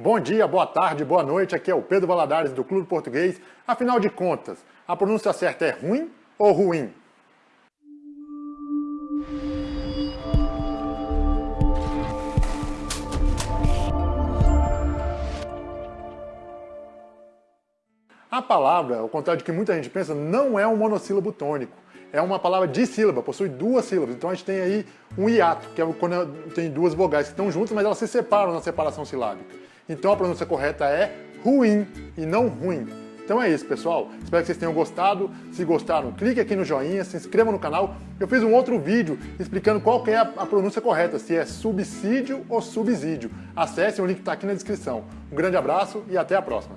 Bom dia, boa tarde, boa noite, aqui é o Pedro Valadares do Clube Português. Afinal de contas, a pronúncia certa é ruim ou ruim? A palavra, ao contrário de que muita gente pensa, não é um monossílabo tônico. É uma palavra díssílaba, possui duas sílabas. Então a gente tem aí um hiato, que é quando tem duas vogais que estão juntas, mas elas se separam na separação silábica. Então a pronúncia correta é ruim e não ruim. Então é isso, pessoal. Espero que vocês tenham gostado. Se gostaram, clique aqui no joinha, se inscreva no canal. Eu fiz um outro vídeo explicando qual é a pronúncia correta, se é subsídio ou subsídio. Acesse, o link está aqui na descrição. Um grande abraço e até a próxima.